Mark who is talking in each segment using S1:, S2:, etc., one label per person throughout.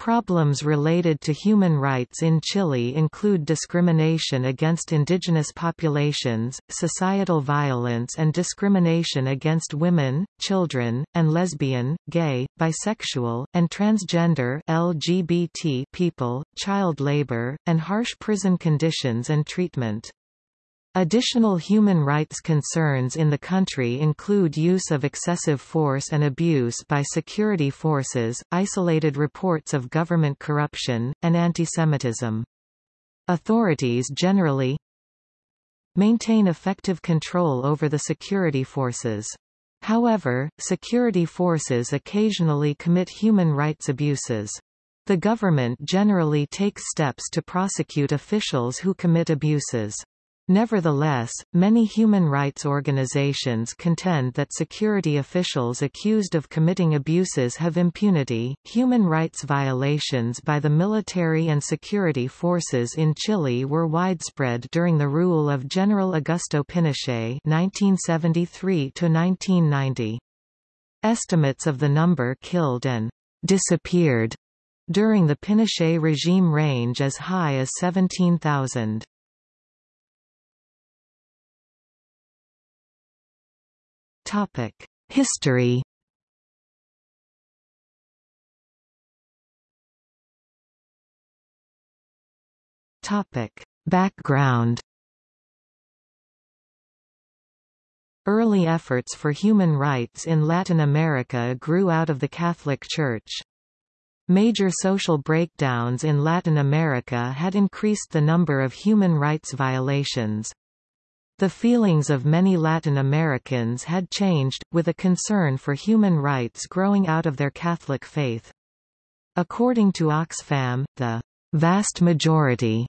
S1: Problems related to human rights in Chile include discrimination against indigenous populations, societal violence and discrimination against women, children, and lesbian, gay, bisexual, and transgender LGBT people, child labor, and harsh prison conditions and treatment. Additional human rights concerns in the country include use of excessive force and abuse by security forces, isolated reports of government corruption, and antisemitism. Authorities generally maintain effective control over the security forces. However, security forces occasionally commit human rights abuses. The government generally takes steps to prosecute officials who commit abuses. Nevertheless, many human rights organizations contend that security officials accused of committing abuses have impunity. Human rights violations by the military and security forces in Chile were widespread during the rule of General Augusto Pinochet (1973 to 1990). Estimates of the number killed and disappeared during the Pinochet regime range as high as 17,000. History Topic: Background Early efforts for human rights in Latin America grew out of the Catholic Church. Major social breakdowns in Latin America had increased the number of human rights violations. The feelings of many Latin Americans had changed, with a concern for human rights growing out of their Catholic faith. According to Oxfam, the vast majority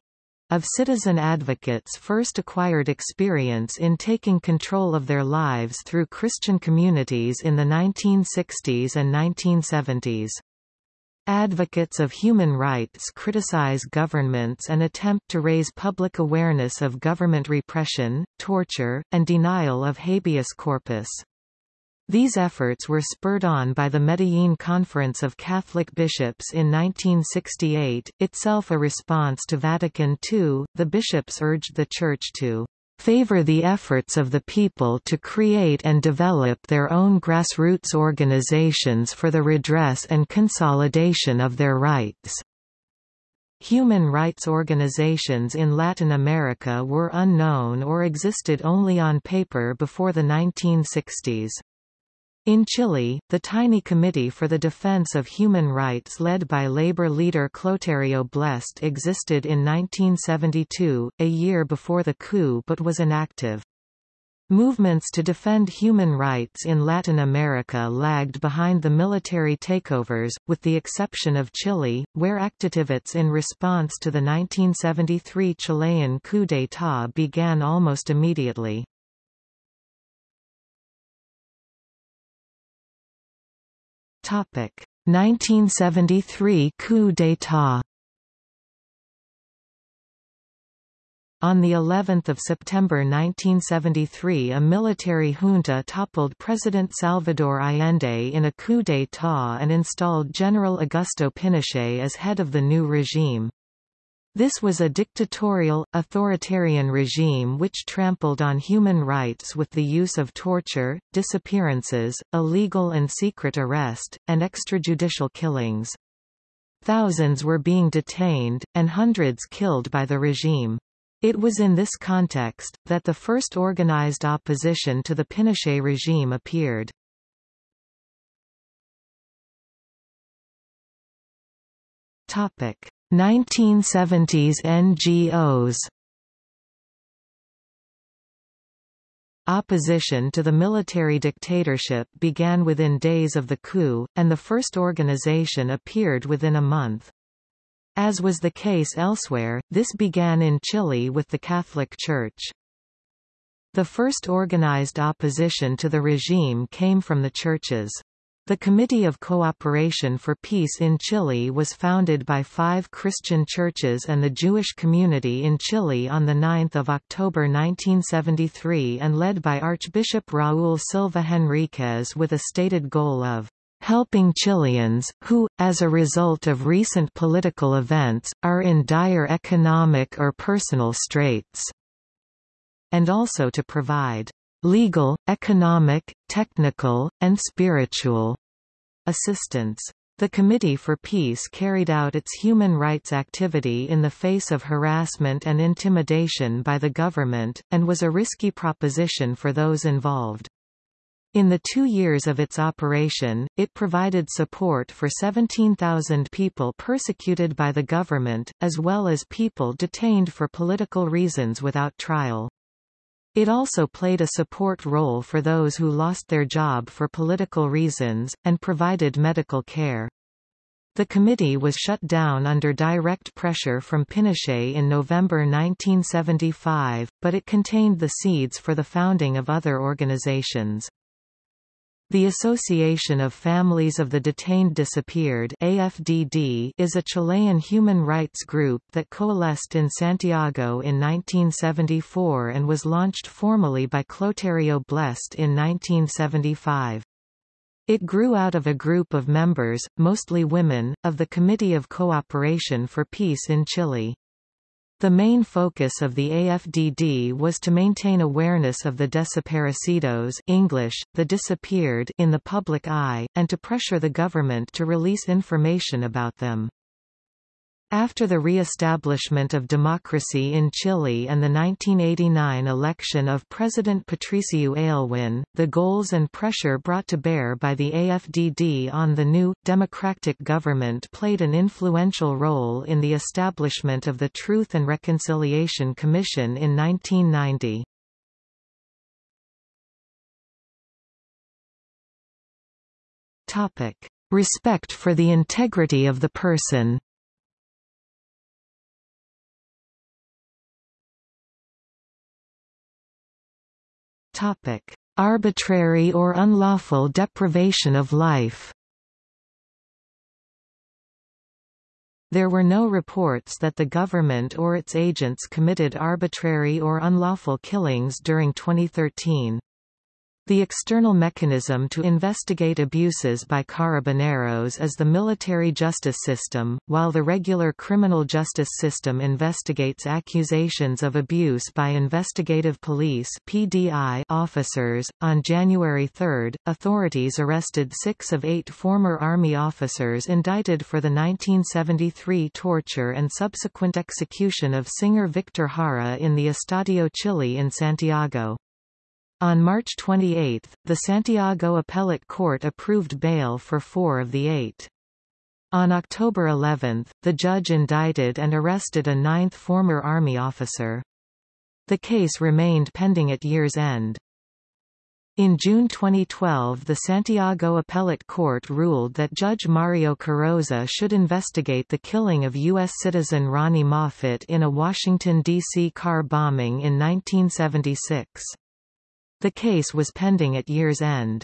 S1: of citizen advocates first acquired experience in taking control of their lives through Christian communities in the 1960s and 1970s. Advocates of human rights criticize governments and attempt to raise public awareness of government repression, torture, and denial of habeas corpus. These efforts were spurred on by the Medellin Conference of Catholic Bishops in 1968, itself a response to Vatican II. The bishops urged the Church to favor the efforts of the people to create and develop their own grassroots organizations for the redress and consolidation of their rights. Human rights organizations in Latin America were unknown or existed only on paper before the 1960s. In Chile, the tiny Committee for the Defense of Human Rights led by labor leader Clotario Blest existed in 1972, a year before the coup but was inactive. Movements to defend human rights in Latin America lagged behind the military takeovers, with the exception of Chile, where activists in response to the 1973 Chilean coup d'état began almost immediately. 1973 coup d'état On the 11th of September 1973 a military junta toppled President Salvador Allende in a coup d'état and installed General Augusto Pinochet as head of the new regime. This was a dictatorial, authoritarian regime which trampled on human rights with the use of torture, disappearances, illegal and secret arrest, and extrajudicial killings. Thousands were being detained, and hundreds killed by the regime. It was in this context, that the first organized opposition to the Pinochet regime appeared. Topic. 1970s NGOs Opposition to the military dictatorship began within days of the coup, and the first organization appeared within a month. As was the case elsewhere, this began in Chile with the Catholic Church. The first organized opposition to the regime came from the churches. The Committee of Cooperation for Peace in Chile was founded by five Christian churches and the Jewish community in Chile on 9 October 1973 and led by Archbishop Raúl Silva Henríquez with a stated goal of helping Chileans, who, as a result of recent political events, are in dire economic or personal straits, and also to provide legal, economic, technical, and spiritual assistance. The Committee for Peace carried out its human rights activity in the face of harassment and intimidation by the government, and was a risky proposition for those involved. In the two years of its operation, it provided support for 17,000 people persecuted by the government, as well as people detained for political reasons without trial. It also played a support role for those who lost their job for political reasons, and provided medical care. The committee was shut down under direct pressure from Pinochet in November 1975, but it contained the seeds for the founding of other organizations. The Association of Families of the Detained Disappeared AFDD is a Chilean human rights group that coalesced in Santiago in 1974 and was launched formally by Clotario Blest in 1975. It grew out of a group of members, mostly women, of the Committee of Cooperation for Peace in Chile. The main focus of the AFDD was to maintain awareness of the desaparecidos English, the disappeared in the public eye, and to pressure the government to release information about them. After the re-establishment of democracy in Chile and the 1989 election of President Patricio Aylwin, the goals and pressure brought to bear by the AFDD on the new, democratic government played an influential role in the establishment of the Truth and Reconciliation Commission in 1990. Respect for the integrity of the person Topic: Arbitrary or unlawful deprivation of life. There were no reports that the government or its agents committed arbitrary or unlawful killings during 2013. The external mechanism to investigate abuses by carabineros is the military justice system, while the regular criminal justice system investigates accusations of abuse by investigative police (PDI) officers. On January 3, authorities arrested 6 of 8 former army officers indicted for the 1973 torture and subsequent execution of singer Victor Jara in the Estadio Chile in Santiago. On March 28, the Santiago Appellate Court approved bail for four of the eight. On October 11, the judge indicted and arrested a ninth former Army officer. The case remained pending at year's end. In June 2012 the Santiago Appellate Court ruled that Judge Mario Carroza should investigate the killing of U.S. citizen Ronni Moffitt in a Washington, D.C. car bombing in 1976. The case was pending at year's end.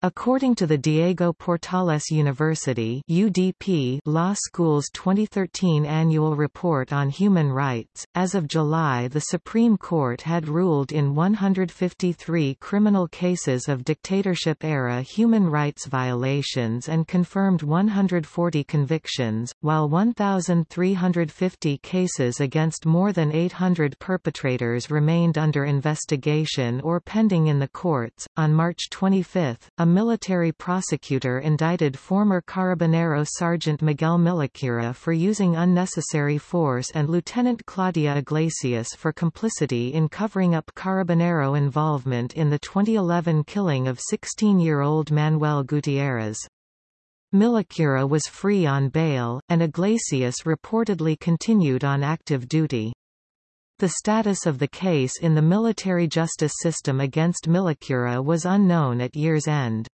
S1: According to the Diego Portales University UDP Law School's 2013 Annual Report on Human Rights, as of July the Supreme Court had ruled in 153 criminal cases of dictatorship-era human rights violations and confirmed 140 convictions, while 1,350 cases against more than 800 perpetrators remained under investigation or pending in the courts. On March 25, a military prosecutor indicted former Carabinero Sergeant Miguel Millacura for using unnecessary force and Lieutenant Claudia Iglesias for complicity in covering up Carabinero involvement in the 2011 killing of 16-year-old Manuel Gutierrez. Millacura was free on bail, and Iglesias reportedly continued on active duty. The status of the case in the military justice system against Millacura was unknown at year's end.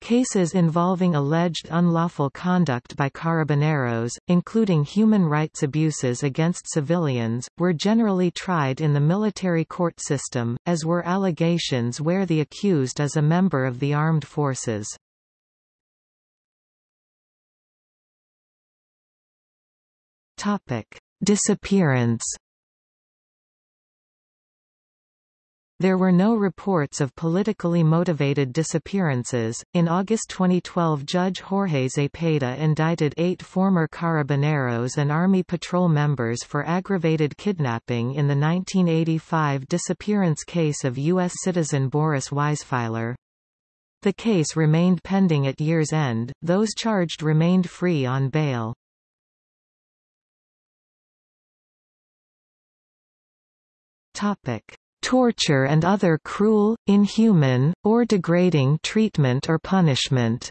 S1: Cases involving alleged unlawful conduct by carabineros, including human rights abuses against civilians, were generally tried in the military court system, as were allegations where the accused is a member of the armed forces. Disappearance There were no reports of politically motivated disappearances. In August 2012, Judge Jorge Zepeda indicted eight former Carabineros and Army Patrol members for aggravated kidnapping in the 1985 disappearance case of U.S. citizen Boris Weisfiler. The case remained pending at year's end, those charged remained free on bail. Topic torture and other cruel, inhuman, or degrading treatment or punishment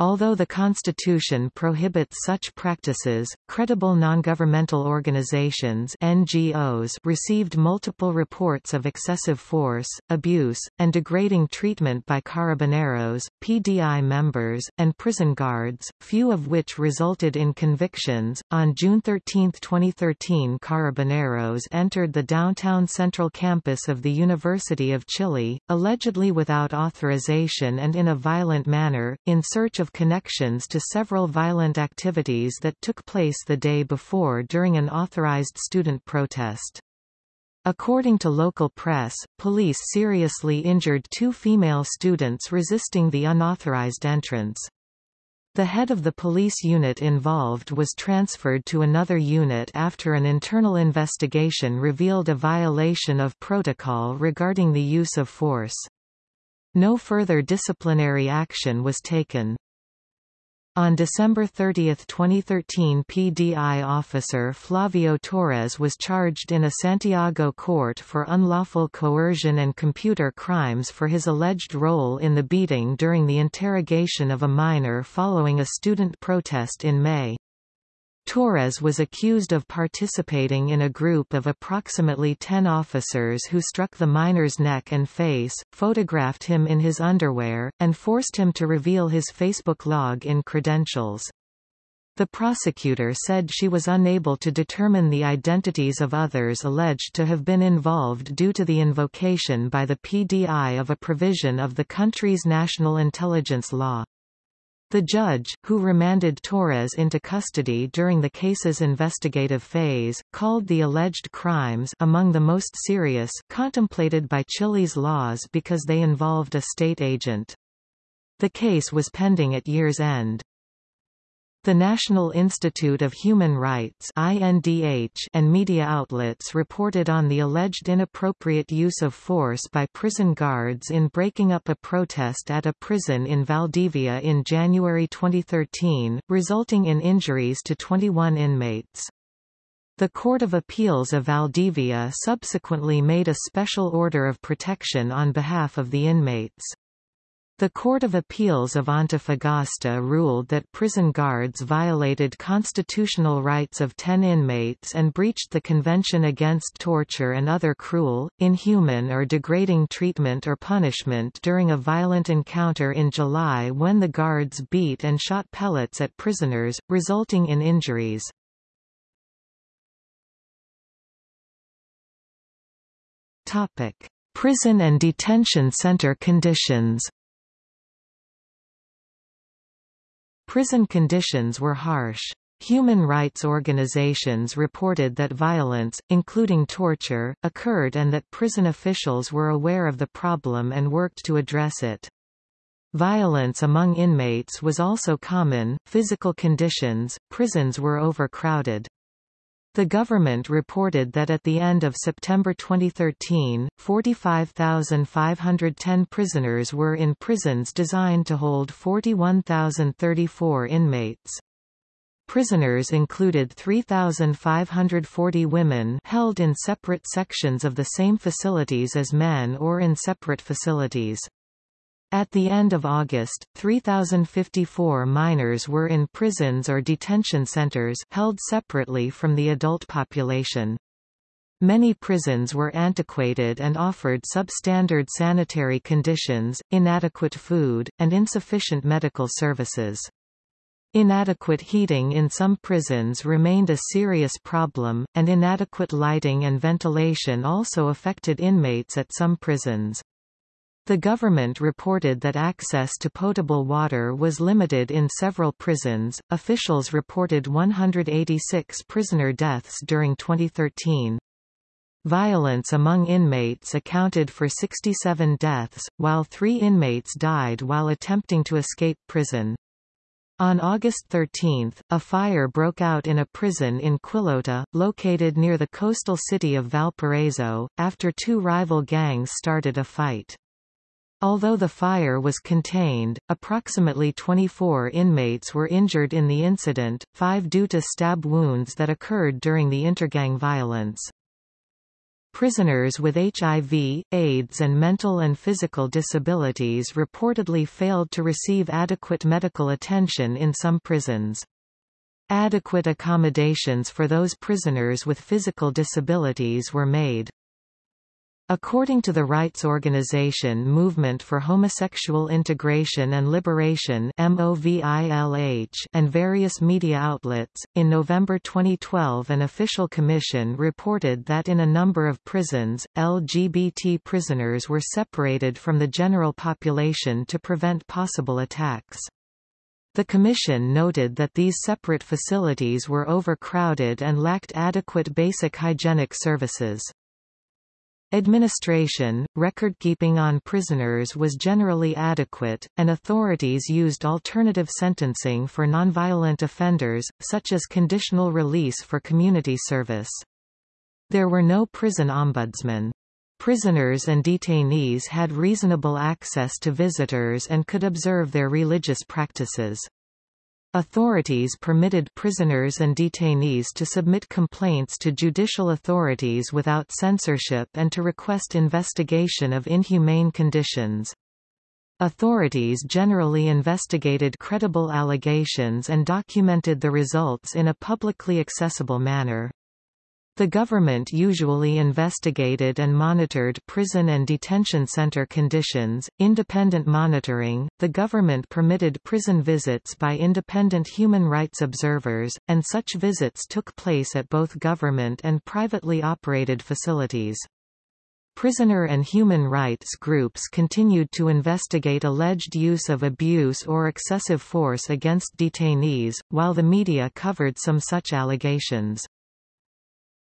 S1: Although the Constitution prohibits such practices, credible nongovernmental organizations NGOs received multiple reports of excessive force, abuse, and degrading treatment by carabineros, PDI members, and prison guards, few of which resulted in convictions. On June 13, 2013, carabineros entered the downtown central campus of the University of Chile, allegedly without authorization and in a violent manner, in search of connections to several violent activities that took place the day before during an authorized student protest. According to local press, police seriously injured two female students resisting the unauthorized entrance. The head of the police unit involved was transferred to another unit after an internal investigation revealed a violation of protocol regarding the use of force. No further disciplinary action was taken. On December 30, 2013 PDI officer Flavio Torres was charged in a Santiago court for unlawful coercion and computer crimes for his alleged role in the beating during the interrogation of a minor following a student protest in May. Torres was accused of participating in a group of approximately 10 officers who struck the minor's neck and face, photographed him in his underwear, and forced him to reveal his Facebook log-in credentials. The prosecutor said she was unable to determine the identities of others alleged to have been involved due to the invocation by the PDI of a provision of the country's national intelligence law. The judge, who remanded Torres into custody during the case's investigative phase, called the alleged crimes among the most serious contemplated by Chile's laws because they involved a state agent. The case was pending at year's end. The National Institute of Human Rights INDH and media outlets reported on the alleged inappropriate use of force by prison guards in breaking up a protest at a prison in Valdivia in January 2013, resulting in injuries to 21 inmates. The Court of Appeals of Valdivia subsequently made a special order of protection on behalf of the inmates. The Court of Appeals of Antofagasta ruled that prison guards violated constitutional rights of ten inmates and breached the Convention Against Torture and Other Cruel, Inhuman or Degrading Treatment or Punishment during a violent encounter in July when the guards beat and shot pellets at prisoners, resulting in injuries. Prison and detention center conditions Prison conditions were harsh. Human rights organizations reported that violence, including torture, occurred and that prison officials were aware of the problem and worked to address it. Violence among inmates was also common, physical conditions, prisons were overcrowded. The government reported that at the end of September 2013, 45,510 prisoners were in prisons designed to hold 41,034 inmates. Prisoners included 3,540 women held in separate sections of the same facilities as men or in separate facilities. At the end of August, 3,054 minors were in prisons or detention centers held separately from the adult population. Many prisons were antiquated and offered substandard sanitary conditions, inadequate food, and insufficient medical services. Inadequate heating in some prisons remained a serious problem, and inadequate lighting and ventilation also affected inmates at some prisons. The government reported that access to potable water was limited in several prisons. Officials reported 186 prisoner deaths during 2013. Violence among inmates accounted for 67 deaths, while three inmates died while attempting to escape prison. On August 13, a fire broke out in a prison in Quillota, located near the coastal city of Valparaiso, after two rival gangs started a fight. Although the fire was contained, approximately 24 inmates were injured in the incident, five due to stab wounds that occurred during the intergang violence. Prisoners with HIV, AIDS and mental and physical disabilities reportedly failed to receive adequate medical attention in some prisons. Adequate accommodations for those prisoners with physical disabilities were made. According to the rights organization Movement for Homosexual Integration and Liberation and various media outlets, in November 2012 an official commission reported that in a number of prisons, LGBT prisoners were separated from the general population to prevent possible attacks. The Commission noted that these separate facilities were overcrowded and lacked adequate basic hygienic services. Administration, record-keeping on prisoners was generally adequate, and authorities used alternative sentencing for nonviolent offenders, such as conditional release for community service. There were no prison ombudsmen. Prisoners and detainees had reasonable access to visitors and could observe their religious practices. Authorities permitted prisoners and detainees to submit complaints to judicial authorities without censorship and to request investigation of inhumane conditions. Authorities generally investigated credible allegations and documented the results in a publicly accessible manner. The government usually investigated and monitored prison and detention center conditions. Independent monitoring The government permitted prison visits by independent human rights observers, and such visits took place at both government and privately operated facilities. Prisoner and human rights groups continued to investigate alleged use of abuse or excessive force against detainees, while the media covered some such allegations.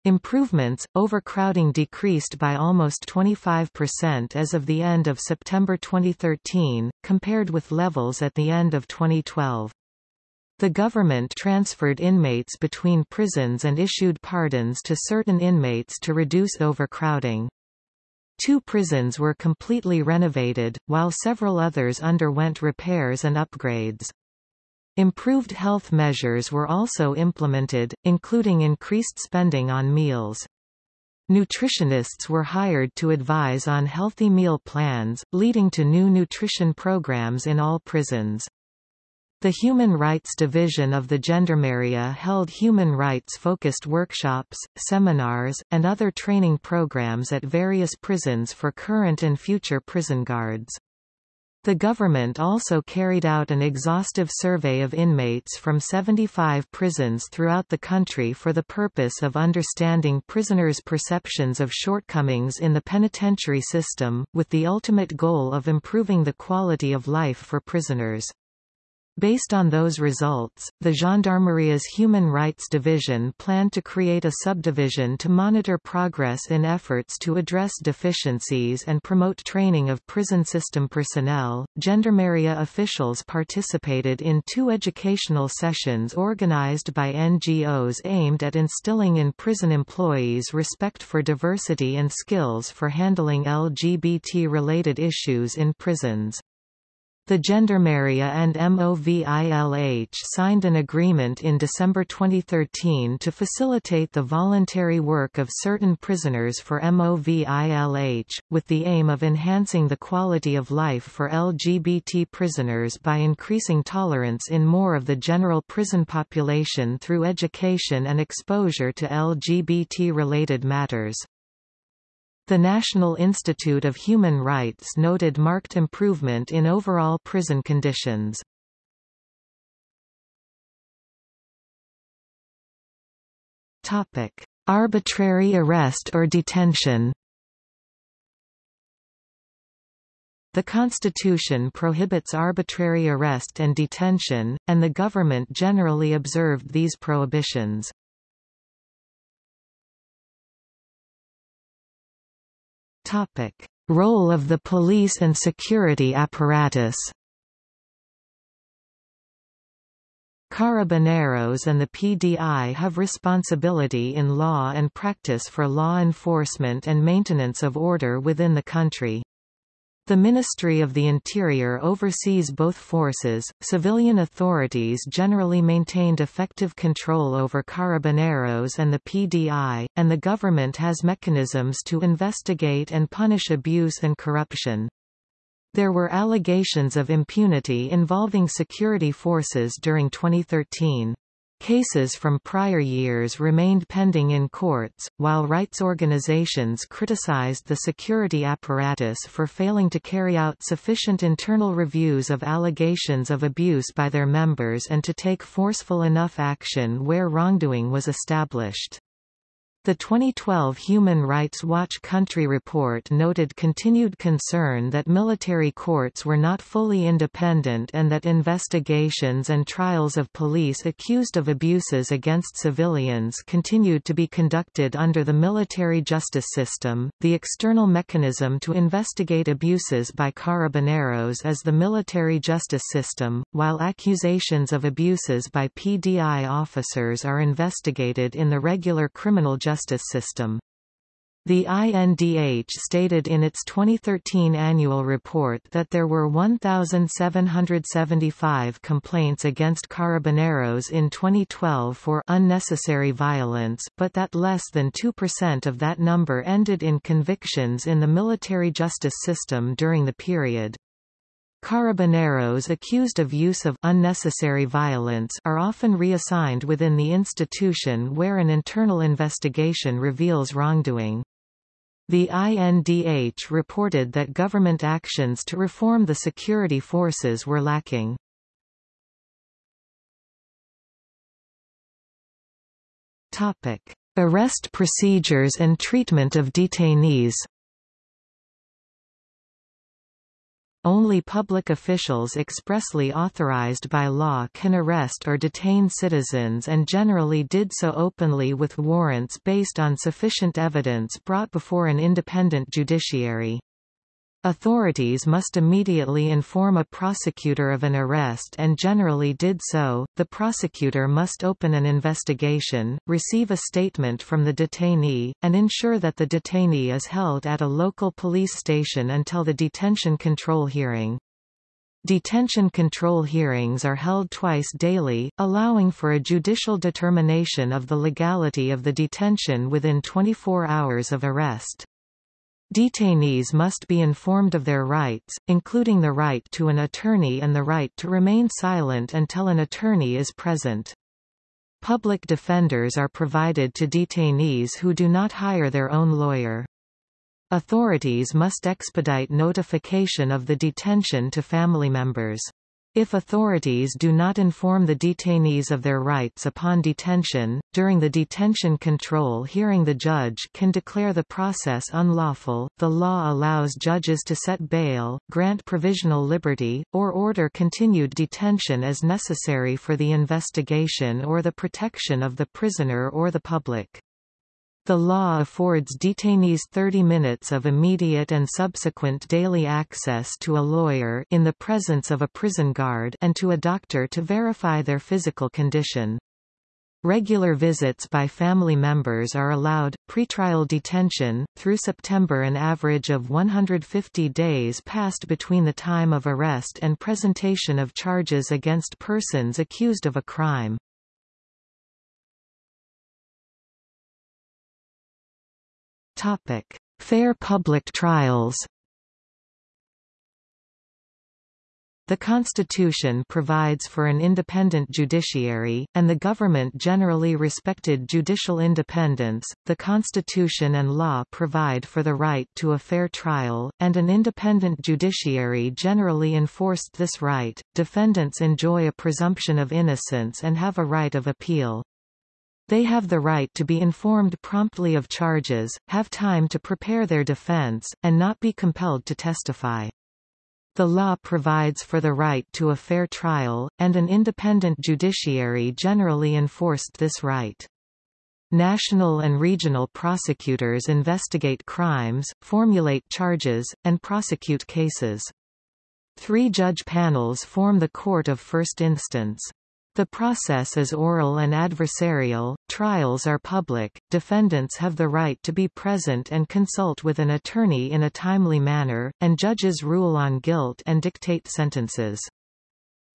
S1: Improvements, overcrowding decreased by almost 25% as of the end of September 2013, compared with levels at the end of 2012. The government transferred inmates between prisons and issued pardons to certain inmates to reduce overcrowding. Two prisons were completely renovated, while several others underwent repairs and upgrades. Improved health measures were also implemented, including increased spending on meals. Nutritionists were hired to advise on healthy meal plans, leading to new nutrition programs in all prisons. The Human Rights Division of the Gendarmeria held human rights-focused workshops, seminars, and other training programs at various prisons for current and future prison guards. The government also carried out an exhaustive survey of inmates from 75 prisons throughout the country for the purpose of understanding prisoners' perceptions of shortcomings in the penitentiary system, with the ultimate goal of improving the quality of life for prisoners. Based on those results, the Gendarmeria's Human Rights Division planned to create a subdivision to monitor progress in efforts to address deficiencies and promote training of prison system personnel. Gendarmeria officials participated in two educational sessions organized by NGOs aimed at instilling in prison employees respect for diversity and skills for handling LGBT-related issues in prisons. The Gendarmeria and MOVILH signed an agreement in December 2013 to facilitate the voluntary work of certain prisoners for MOVILH, with the aim of enhancing the quality of life for LGBT prisoners by increasing tolerance in more of the general prison population through education and exposure to LGBT-related matters. The National Institute of Human Rights noted marked improvement in overall prison conditions. Topic: Arbitrary arrest or detention. The Constitution prohibits arbitrary arrest and detention, and the government generally observed these prohibitions. Role of the police and security apparatus Carabineros and the PDI have responsibility in law and practice for law enforcement and maintenance of order within the country. The Ministry of the Interior oversees both forces. Civilian authorities generally maintained effective control over carabineros and the PDI, and the government has mechanisms to investigate and punish abuse and corruption. There were allegations of impunity involving security forces during 2013. Cases from prior years remained pending in courts, while rights organizations criticized the security apparatus for failing to carry out sufficient internal reviews of allegations of abuse by their members and to take forceful enough action where wrongdoing was established. The 2012 Human Rights Watch Country Report noted continued concern that military courts were not fully independent and that investigations and trials of police accused of abuses against civilians continued to be conducted under the military justice system. The external mechanism to investigate abuses by carabineros is the military justice system, while accusations of abuses by PDI officers are investigated in the regular criminal justice justice system. The INDH stated in its 2013 annual report that there were 1,775 complaints against carabineros in 2012 for unnecessary violence, but that less than 2% of that number ended in convictions in the military justice system during the period. Carabineros accused of use of unnecessary violence are often reassigned within the institution where an internal investigation reveals wrongdoing. The INDH reported that government actions to reform the security forces were lacking. Topic: Arrest procedures and treatment of detainees Only public officials expressly authorized by law can arrest or detain citizens and generally did so openly with warrants based on sufficient evidence brought before an independent judiciary. Authorities must immediately inform a prosecutor of an arrest and generally did so. The prosecutor must open an investigation, receive a statement from the detainee, and ensure that the detainee is held at a local police station until the detention control hearing. Detention control hearings are held twice daily, allowing for a judicial determination of the legality of the detention within 24 hours of arrest. Detainees must be informed of their rights, including the right to an attorney and the right to remain silent until an attorney is present. Public defenders are provided to detainees who do not hire their own lawyer. Authorities must expedite notification of the detention to family members. If authorities do not inform the detainees of their rights upon detention, during the detention control hearing the judge can declare the process unlawful. The law allows judges to set bail, grant provisional liberty, or order continued detention as necessary for the investigation or the protection of the prisoner or the public. The law affords detainees 30 minutes of immediate and subsequent daily access to a lawyer in the presence of a prison guard and to a doctor to verify their physical condition. Regular visits by family members are allowed. Pretrial detention, through September, an average of 150 days passed between the time of arrest and presentation of charges against persons accused of a crime. Topic: Fair public trials. The Constitution provides for an independent judiciary, and the government generally respected judicial independence. The Constitution and law provide for the right to a fair trial, and an independent judiciary generally enforced this right. Defendants enjoy a presumption of innocence and have a right of appeal. They have the right to be informed promptly of charges, have time to prepare their defense, and not be compelled to testify. The law provides for the right to a fair trial, and an independent judiciary generally enforced this right. National and regional prosecutors investigate crimes, formulate charges, and prosecute cases. Three judge panels form the court of first instance. The process is oral and adversarial, trials are public, defendants have the right to be present and consult with an attorney in a timely manner, and judges rule on guilt and dictate sentences.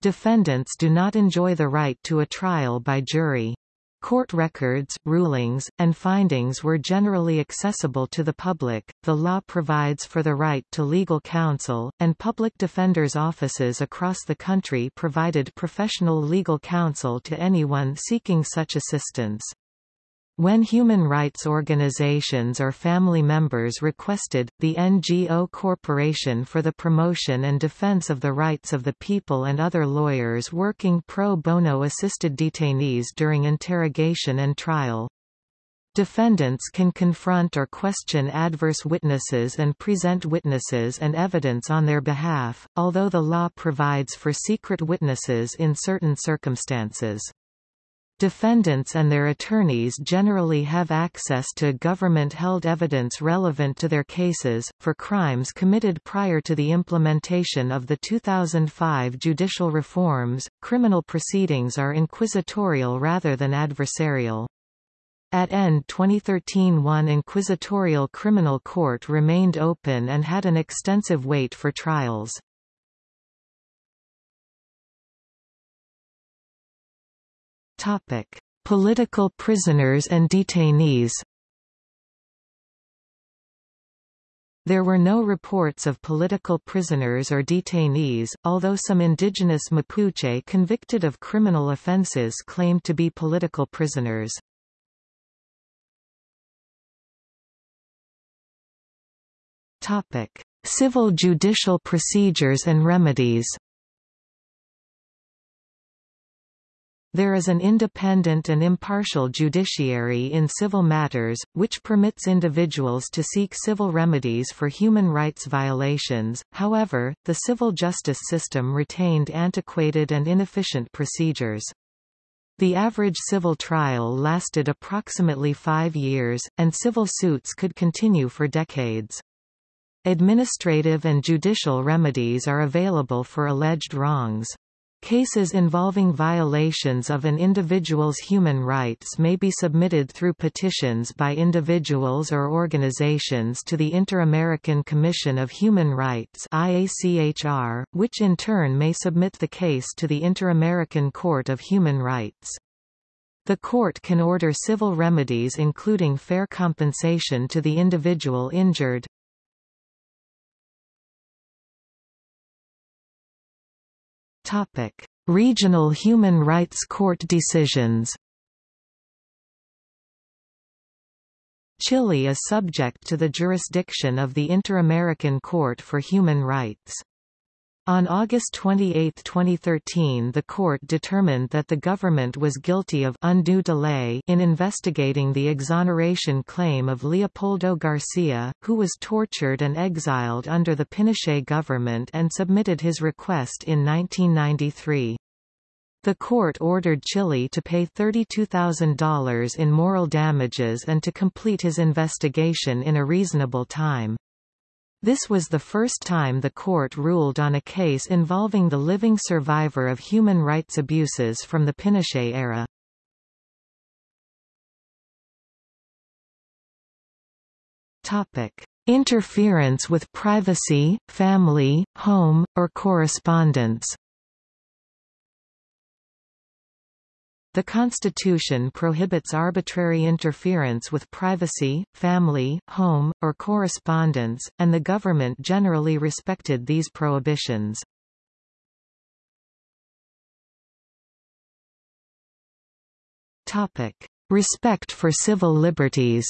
S1: Defendants do not enjoy the right to a trial by jury. Court records, rulings, and findings were generally accessible to the public. The law provides for the right to legal counsel, and public defenders' offices across the country provided professional legal counsel to anyone seeking such assistance. When human rights organizations or family members requested, the NGO Corporation for the Promotion and Defense of the Rights of the People and other lawyers working pro bono assisted detainees during interrogation and trial. Defendants can confront or question adverse witnesses and present witnesses and evidence on their behalf, although the law provides for secret witnesses in certain circumstances. Defendants and their attorneys generally have access to government-held evidence relevant to their cases, for crimes committed prior to the implementation of the 2005 judicial reforms. Criminal proceedings are inquisitorial rather than adversarial. At end 2013 one inquisitorial criminal court remained open and had an extensive wait for trials. Topic: Political prisoners and detainees. There were no reports of political prisoners or detainees, although some indigenous Mapuche convicted of criminal offenses claimed to be political prisoners. Topic: Civil judicial procedures and remedies. There is an independent and impartial judiciary in civil matters, which permits individuals to seek civil remedies for human rights violations, however, the civil justice system retained antiquated and inefficient procedures. The average civil trial lasted approximately five years, and civil suits could continue for decades. Administrative and judicial remedies are available for alleged wrongs. Cases involving violations of an individual's human rights may be submitted through petitions by individuals or organizations to the Inter-American Commission of Human Rights IACHR, which in turn may submit the case to the Inter-American Court of Human Rights. The court can order civil remedies including fair compensation to the individual injured. Topic: Regional Human Rights Court decisions. Chile is subject to the jurisdiction of the Inter-American Court for Human Rights. On August 28, 2013 the court determined that the government was guilty of undue delay in investigating the exoneration claim of Leopoldo Garcia, who was tortured and exiled under the Pinochet government and submitted his request in 1993. The court ordered Chile to pay $32,000 in moral damages and to complete his investigation in a reasonable time. This was the first time the court ruled on a case involving the living survivor of human rights abuses from the Pinochet era. Topic: Interference with privacy, family, home, or correspondence. The Constitution prohibits arbitrary interference with privacy, family, home, or correspondence, and the government generally respected these prohibitions. Topic. Respect for civil liberties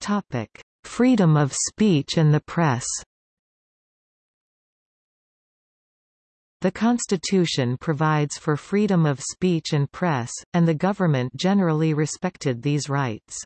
S1: Topic. Freedom of speech and the press The Constitution provides for freedom of speech and press, and the government generally respected these rights.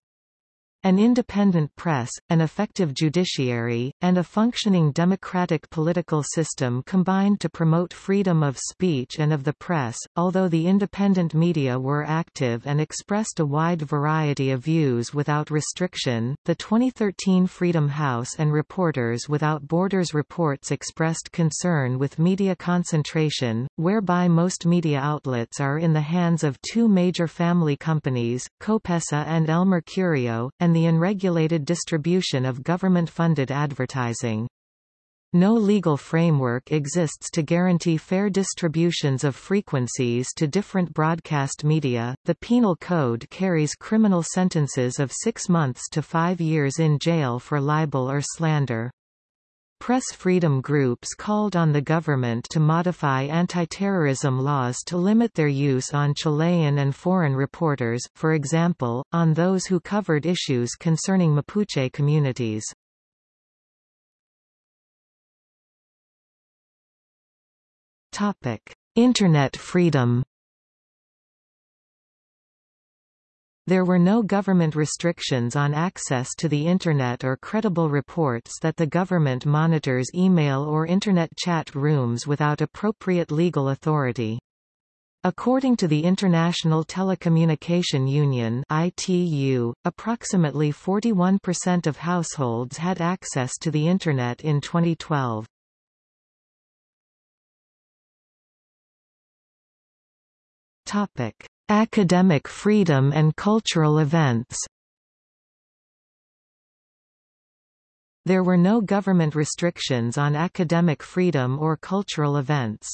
S1: An independent press, an effective judiciary, and a functioning democratic political system combined to promote freedom of speech and of the press. Although the independent media were active and expressed a wide variety of views without restriction, the 2013 Freedom House and Reporters Without Borders reports expressed concern with media concentration, whereby most media outlets are in the hands of two major family companies, Copesa and El Mercurio, and and the unregulated distribution of government-funded advertising. No legal framework exists to guarantee fair distributions of frequencies to different broadcast media. The Penal Code carries criminal sentences of six months to five years in jail for libel or slander. Press freedom groups called on the government to modify anti-terrorism laws to limit their use on Chilean and foreign reporters, for example, on those who covered issues concerning Mapuche communities. Internet freedom There were no government restrictions on access to the Internet or credible reports that the government monitors email or Internet chat rooms without appropriate legal authority. According to the International Telecommunication Union ITU, approximately 41% of households had access to the Internet in 2012. Topic. Academic freedom and cultural events There were no government restrictions on academic freedom or cultural events.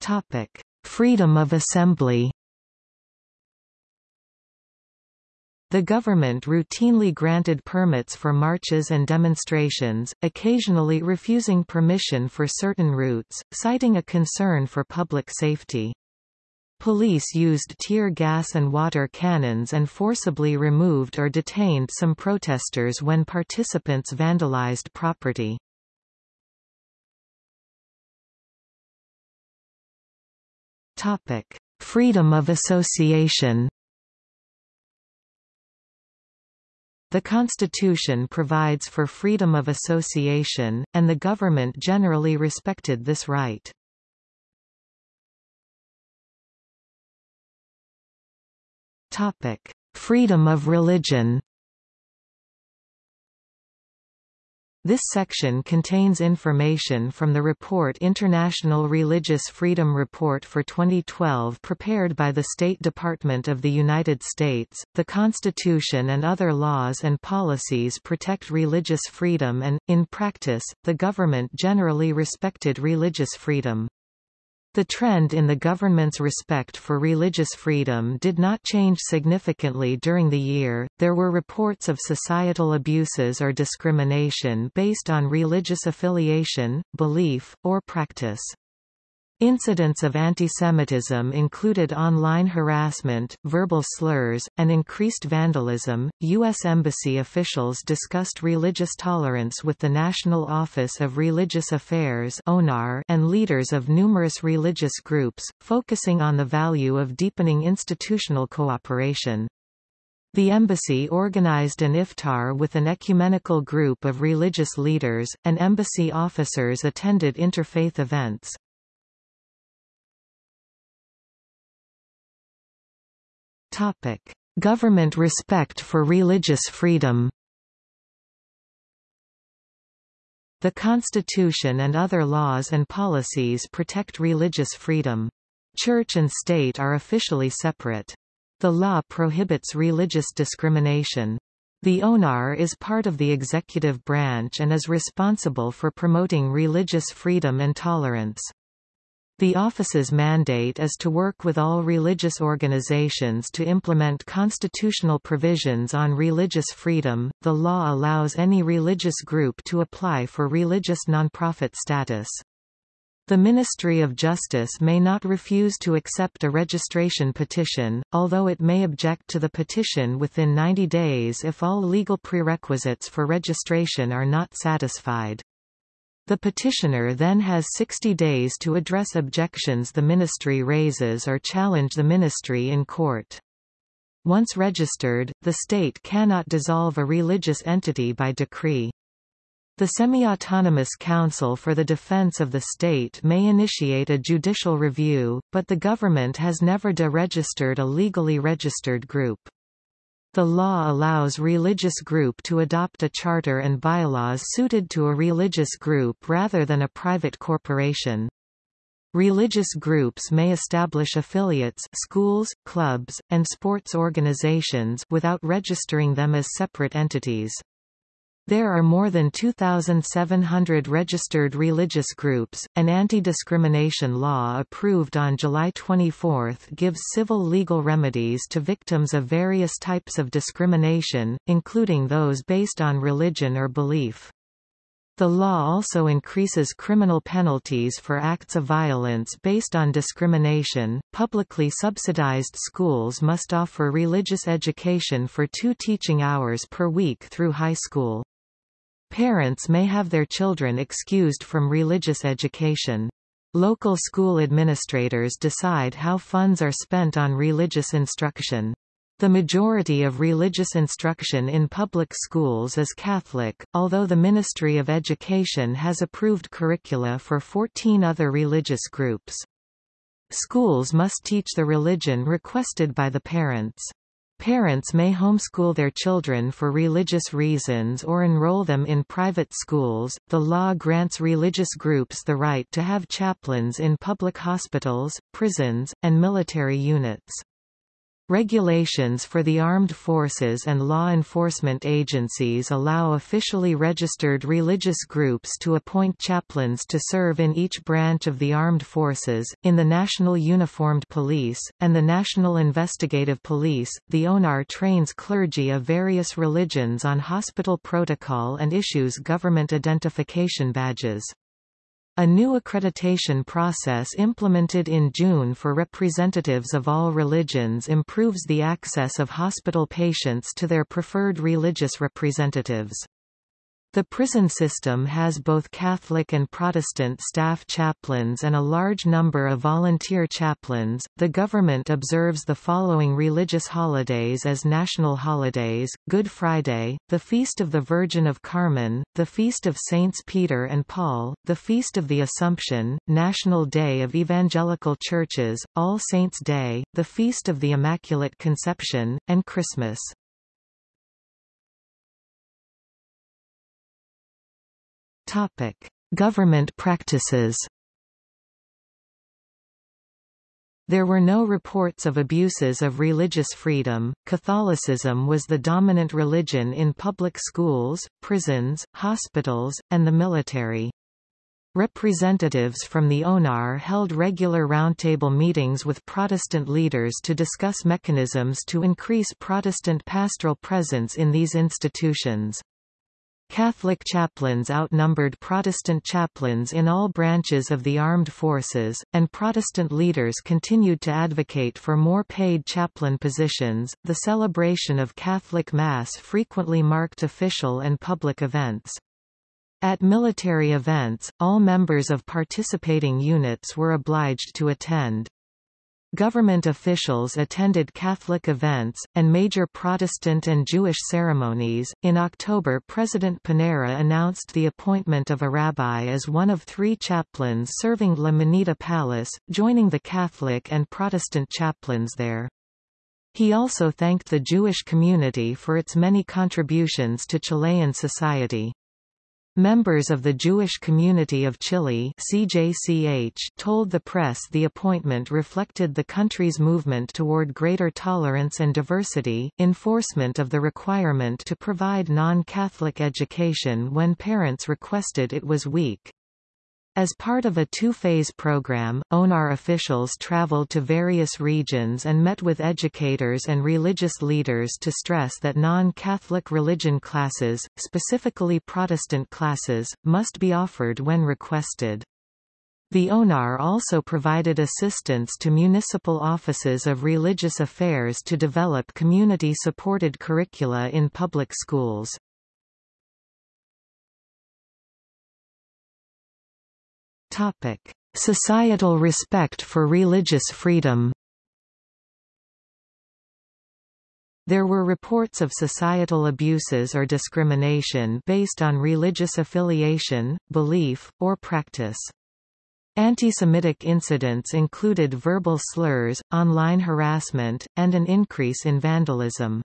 S1: Topic: Freedom of assembly. The government routinely granted permits for marches and demonstrations, occasionally refusing permission for certain routes, citing a concern for public safety. Police used tear gas and water cannons and forcibly removed or detained some protesters when participants vandalized property. Freedom of association The Constitution provides for freedom of association, and the government generally respected this right. Freedom of religion This section contains information from the report International Religious Freedom Report for 2012 prepared by the State Department of the United States. The Constitution and other laws and policies protect religious freedom and, in practice, the government generally respected religious freedom. The trend in the government's respect for religious freedom did not change significantly during the year. There were reports of societal abuses or discrimination based on religious affiliation, belief, or practice. Incidents of antisemitism included online harassment, verbal slurs, and increased vandalism. U.S. Embassy officials discussed religious tolerance with the National Office of Religious Affairs and leaders of numerous religious groups, focusing on the value of deepening institutional cooperation. The embassy organized an iftar with an ecumenical group of religious leaders, and embassy officers attended interfaith events. Topic: Government respect for religious freedom. The Constitution and other laws and policies protect religious freedom. Church and state are officially separate. The law prohibits religious discrimination. The ONAR is part of the executive branch and is responsible for promoting religious freedom and tolerance. The office's mandate is to work with all religious organizations to implement constitutional provisions on religious freedom. The law allows any religious group to apply for religious nonprofit status. The Ministry of Justice may not refuse to accept a registration petition, although it may object to the petition within 90 days if all legal prerequisites for registration are not satisfied. The petitioner then has 60 days to address objections the ministry raises or challenge the ministry in court. Once registered, the state cannot dissolve a religious entity by decree. The Semi-Autonomous Council for the Defense of the State may initiate a judicial review, but the government has never deregistered a legally registered group. The law allows religious group to adopt a charter and bylaws suited to a religious group rather than a private corporation. Religious groups may establish affiliates schools, clubs, and sports organizations without registering them as separate entities. There are more than 2,700 registered religious groups. An anti-discrimination law approved on July 24 gives civil legal remedies to victims of various types of discrimination, including those based on religion or belief. The law also increases criminal penalties for acts of violence based on discrimination. Publicly subsidized schools must offer religious education for two teaching hours per week through high school. Parents may have their children excused from religious education. Local school administrators decide how funds are spent on religious instruction. The majority of religious instruction in public schools is Catholic, although the Ministry of Education has approved curricula for 14 other religious groups. Schools must teach the religion requested by the parents. Parents may homeschool their children for religious reasons or enroll them in private schools. The law grants religious groups the right to have chaplains in public hospitals, prisons, and military units. Regulations for the armed forces and law enforcement agencies allow officially registered religious groups to appoint chaplains to serve in each branch of the armed forces, in the National Uniformed Police, and the National Investigative Police. The ONAR trains clergy of various religions on hospital protocol and issues government identification badges. A new accreditation process implemented in June for representatives of all religions improves the access of hospital patients to their preferred religious representatives. The prison system has both Catholic and Protestant staff chaplains and a large number of volunteer chaplains. The government observes the following religious holidays as national holidays: Good Friday, the Feast of the Virgin of Carmen, the Feast of Saints Peter and Paul, the Feast of the Assumption, National Day of Evangelical Churches, All Saints' Day, the Feast of the Immaculate Conception, and Christmas. Topic: Government practices. There were no reports of abuses of religious freedom. Catholicism was the dominant religion in public schools, prisons, hospitals, and the military. Representatives from the ONAR held regular roundtable meetings with Protestant leaders to discuss mechanisms to increase Protestant pastoral presence in these institutions. Catholic chaplains outnumbered Protestant chaplains in all branches of the armed forces, and Protestant leaders continued to advocate for more paid chaplain positions. The celebration of Catholic Mass frequently marked official and public events. At military events, all members of participating units were obliged to attend. Government officials attended Catholic events, and major Protestant and Jewish ceremonies. In October, President Piñera announced the appointment of a rabbi as one of three chaplains serving La Moneda Palace, joining the Catholic and Protestant chaplains there. He also thanked the Jewish community for its many contributions to Chilean society. Members of the Jewish Community of Chile CJCH told the press the appointment reflected the country's movement toward greater tolerance and diversity, enforcement of the requirement to provide non-Catholic education when parents requested it was weak. As part of a two-phase program, ONAR officials traveled to various regions and met with educators and religious leaders to stress that non-Catholic religion classes, specifically Protestant classes, must be offered when requested. The ONAR also provided assistance to municipal offices of religious affairs to develop community-supported curricula in public schools. Topic: Societal respect for religious freedom. There were reports of societal abuses or discrimination based on religious affiliation, belief, or practice. Anti-Semitic incidents included verbal slurs, online harassment, and an increase in vandalism.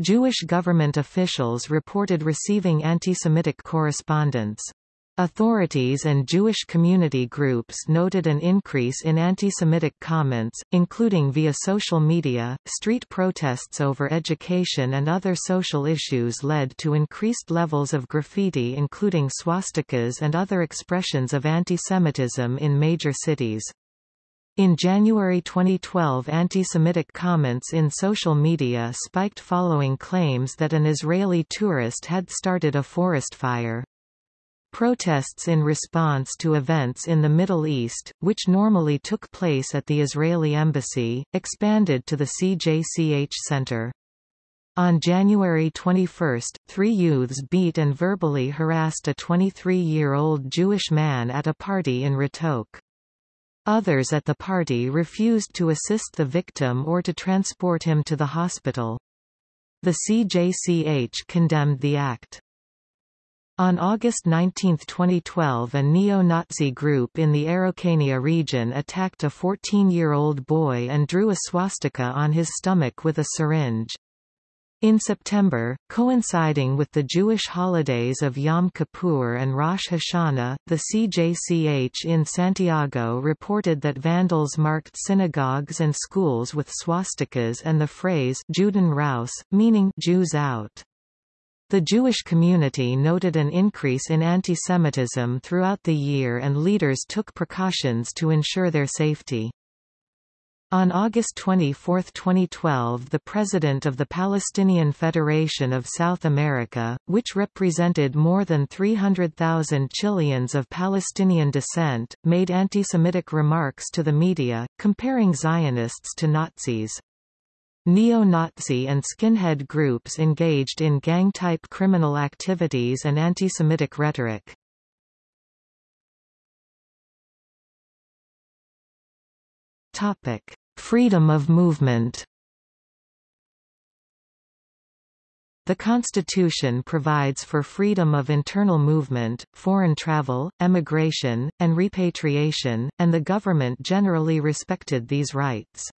S1: Jewish government officials reported receiving anti-Semitic correspondence. Authorities and Jewish community groups noted an increase in anti-Semitic comments, including via social media. Street protests over education and other social issues led to increased levels of graffiti including swastikas and other expressions of anti-Semitism in major cities. In January 2012 anti-Semitic comments in social media spiked following claims that an Israeli tourist had started a forest fire. Protests in response to events in the Middle East, which normally took place at the Israeli embassy, expanded to the CJCH Center. On January 21, three youths beat and verbally harassed a 23-year-old Jewish man at a party in Ratok. Others at the party refused to assist the victim or to transport him to the hospital. The CJCH condemned the act. On August 19, 2012 a neo-Nazi group in the Araucania region attacked a 14-year-old boy and drew a swastika on his stomach with a syringe. In September, coinciding with the Jewish holidays of Yom Kippur and Rosh Hashanah, the CJCH in Santiago reported that vandals marked synagogues and schools with swastikas and the phrase Juden raus, meaning Jews out. The Jewish community noted an increase in anti-Semitism throughout the year and leaders took precautions to ensure their safety. On August 24, 2012 the President of the Palestinian Federation of South America, which represented more than 300,000 Chileans of Palestinian descent, made anti-Semitic remarks to the media, comparing Zionists to Nazis. Neo-Nazi and skinhead groups engaged in gang-type criminal activities and anti-Semitic rhetoric. Topic: Freedom of movement. The Constitution provides for freedom of internal movement, foreign travel, emigration, and repatriation, and the government generally respected these rights.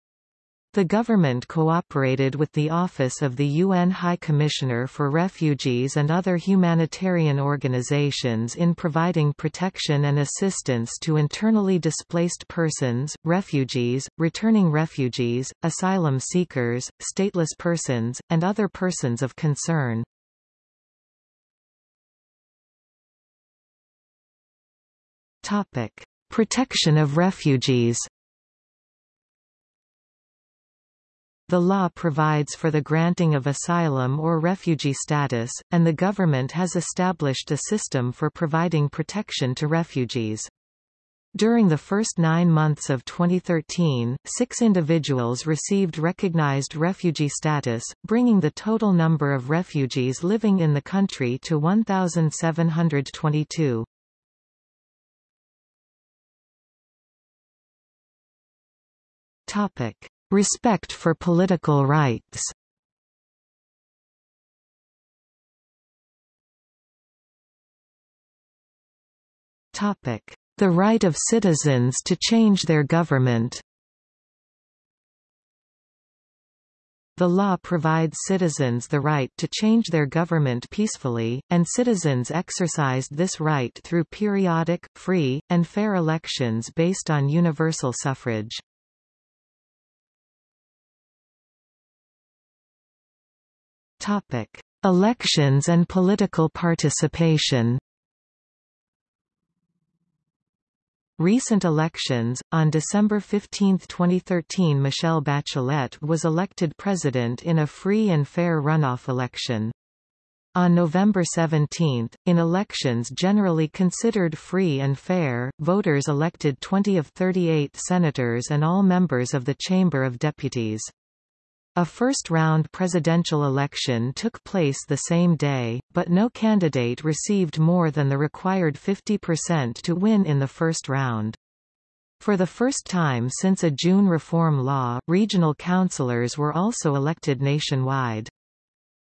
S1: The government cooperated with the Office of the UN High Commissioner for Refugees and other humanitarian organizations in providing protection and assistance to internally displaced persons, refugees, returning refugees, asylum seekers, stateless persons, and other persons of concern. Protection of refugees The law provides for the granting of asylum or refugee status, and the government has established a system for providing protection to refugees. During the first nine months of 2013, six individuals received recognized refugee status, bringing the total number of refugees living in the country to 1,722. Respect for political rights. The right of citizens to change their government. The law provides citizens the right to change their government peacefully, and citizens exercised this right through periodic, free, and fair elections based on universal suffrage. Topic: Elections and political participation. Recent elections, on December 15, 2013 Michelle Bachelet was elected president in a free and fair runoff election. On November 17, in elections generally considered free and fair, voters elected 20 of 38 senators and all members of the Chamber of Deputies. A first-round presidential election took place the same day, but no candidate received more than the required 50% to win in the first round. For the first time since a June reform law, regional councillors were also elected nationwide.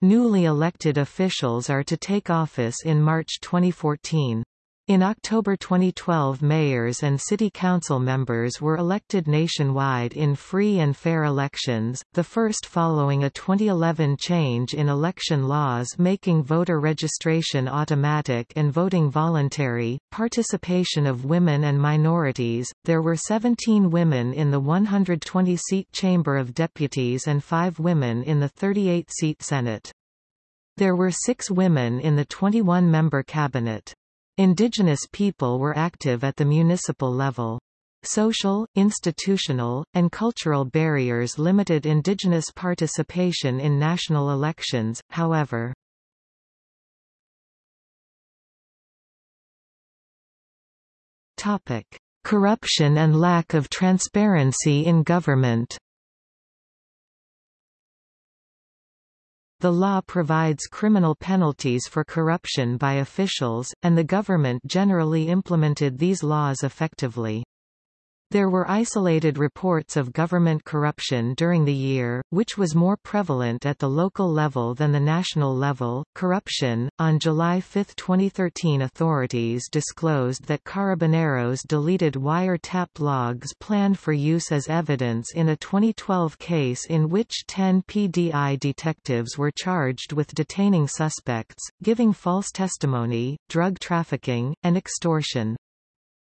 S1: Newly elected officials are to take office in March 2014. In October 2012 mayors and city council members were elected nationwide in free and fair elections, the first following a 2011 change in election laws making voter registration automatic and voting voluntary. Participation of women and minorities There were 17 women in the 120-seat Chamber of Deputies and 5 women in the 38-seat Senate. There were 6 women in the 21-member cabinet. Indigenous people were active at the municipal level. Social, institutional, and cultural barriers limited Indigenous participation in national elections, however. Corruption and lack of transparency in government The law provides criminal penalties for corruption by officials, and the government generally implemented these laws effectively. There were isolated reports of government corruption during the year, which was more prevalent at the local level than the national level. Corruption. On July 5, 2013, authorities disclosed that Carabineros deleted wire-tap logs planned for use as evidence in a 2012 case in which 10 PDI detectives were charged with detaining suspects, giving false testimony, drug trafficking, and extortion.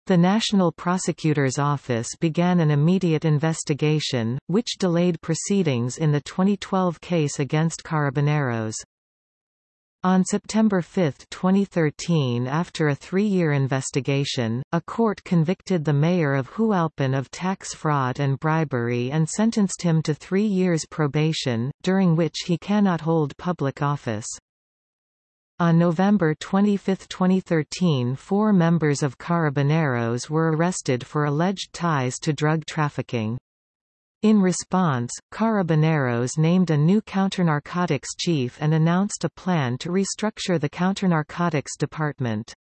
S1: The National Prosecutor's Office began an immediate investigation, which delayed proceedings in the 2012 case against Carabineros. On September 5, 2013 after a three-year investigation, a court convicted the mayor of Hualpén of tax fraud and bribery and sentenced him to three years probation, during which he cannot hold public office. On November 25, 2013 four members of Carabineros were arrested for alleged ties to drug trafficking. In response, Carabineros named a new counternarcotics chief and announced a plan to restructure the counternarcotics department.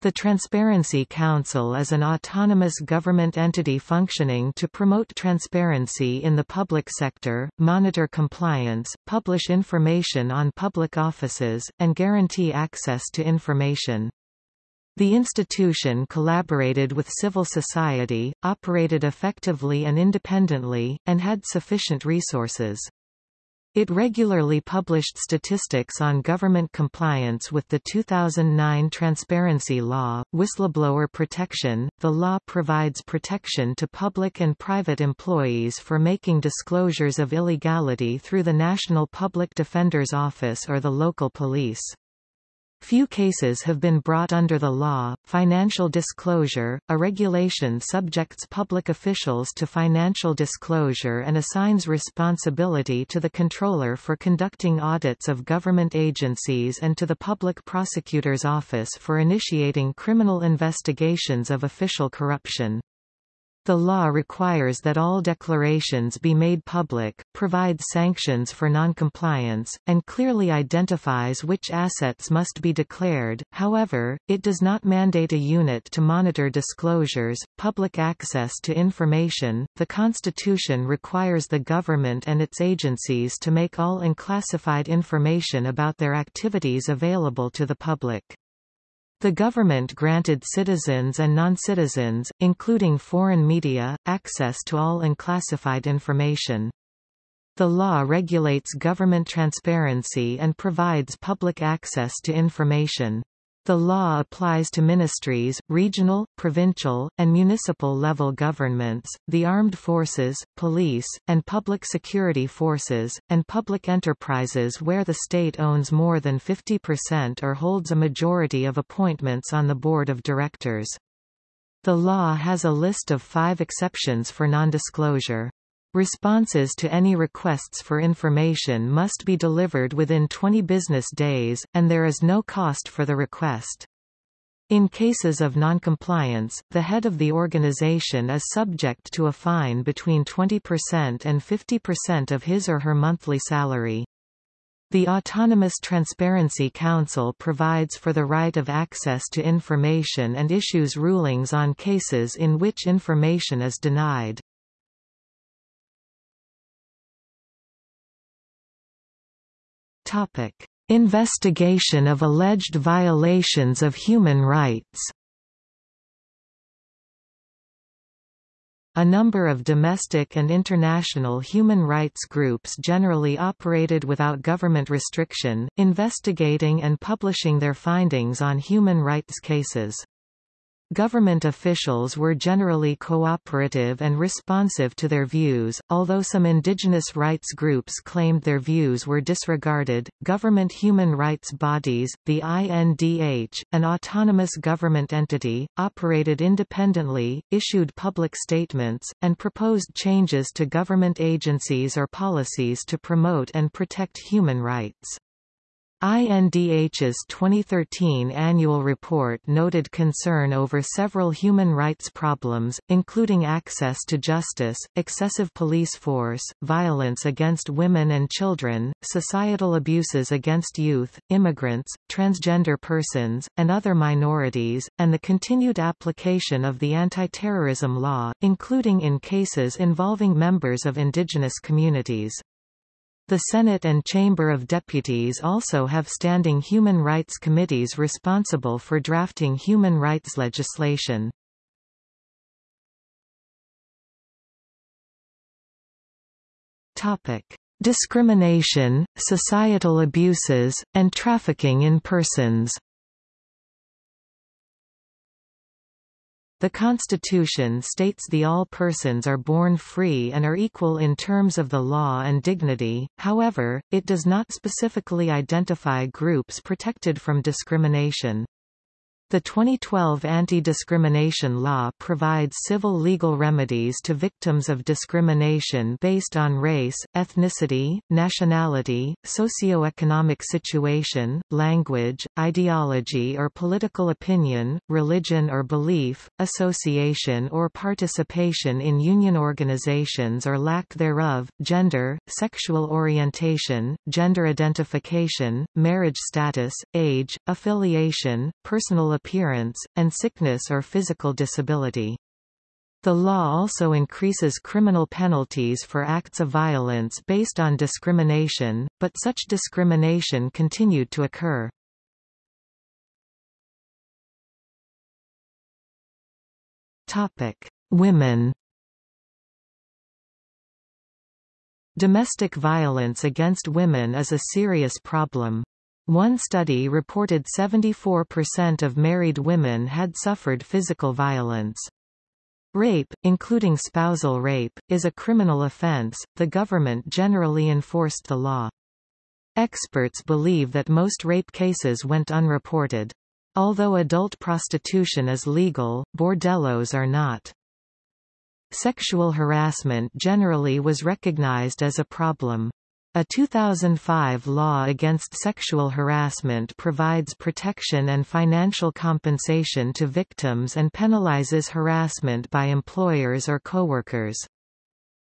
S1: The Transparency Council is an autonomous government entity functioning to promote transparency in the public sector, monitor compliance, publish information on public offices, and guarantee access to information. The institution collaborated with civil society, operated effectively and independently, and had sufficient resources. It regularly published statistics on government compliance with the 2009 Transparency Law, whistleblower protection. The law provides protection to public and private employees for making disclosures of illegality through the National Public Defender's Office or the local police. Few cases have been brought under the law. Financial disclosure, a regulation subjects public officials to financial disclosure and assigns responsibility to the controller for conducting audits of government agencies and to the public prosecutor's office for initiating criminal investigations of official corruption. The law requires that all declarations be made public, provides sanctions for noncompliance, and clearly identifies which assets must be declared. However, it does not mandate a unit to monitor disclosures, public access to information. The Constitution requires the government and its agencies to make all unclassified information about their activities available to the public. The government granted citizens and non-citizens, including foreign media, access to all unclassified information. The law regulates government transparency and provides public access to information. The law applies to ministries, regional, provincial, and municipal level governments, the armed forces, police, and public security forces, and public enterprises where the state owns more than 50% or holds a majority of appointments on the board of directors. The law has a list of five exceptions for nondisclosure. Responses to any requests for information must be delivered within 20 business days, and there is no cost for the request. In cases of noncompliance, the head of the organization is subject to a fine between 20% and 50% of his or her monthly salary. The Autonomous Transparency Council provides for the right of access to information and issues rulings on cases in which information is denied. Topic: Investigation of alleged violations of human rights. A number of domestic and international human rights groups generally operated without government restriction, investigating and publishing their findings on human rights cases. Government officials were generally cooperative and responsive to their views, although some indigenous rights groups claimed their views were disregarded. Government human rights bodies, the INDH, an autonomous government entity, operated independently, issued public statements, and proposed changes to government agencies or policies to promote and protect human rights. INDH's 2013 annual report noted concern over several human rights problems, including access to justice, excessive police force, violence against women and children, societal abuses against youth, immigrants, transgender persons, and other minorities, and the continued application of the anti-terrorism law, including in cases involving members of indigenous communities. The Senate and Chamber of Deputies also have standing human rights committees responsible for drafting human rights legislation. Topic: Discrimination, societal abuses, and trafficking in persons. The Constitution states the all persons are born free and are equal in terms of the law and dignity, however, it does not specifically identify groups protected from discrimination. The 2012 anti-discrimination law provides civil legal remedies to victims of discrimination based on race, ethnicity, nationality, socioeconomic situation, language, ideology or political opinion, religion or belief, association or participation in union organizations or lack thereof, gender, sexual orientation, gender identification, marriage status, age, affiliation, personal appearance, and sickness or physical disability. The law also increases criminal penalties for acts of violence based on discrimination, but such discrimination continued to occur. Topic: Women. Domestic violence against women is a serious problem. One study reported 74% of married women had suffered physical violence. Rape, including spousal rape, is a criminal offense. The government generally enforced the law. Experts believe that most rape cases went unreported. Although adult prostitution is legal, bordellos are not. Sexual harassment generally was recognized as a problem. A 2005 law against sexual harassment provides protection and financial compensation to victims and penalizes harassment by employers or coworkers.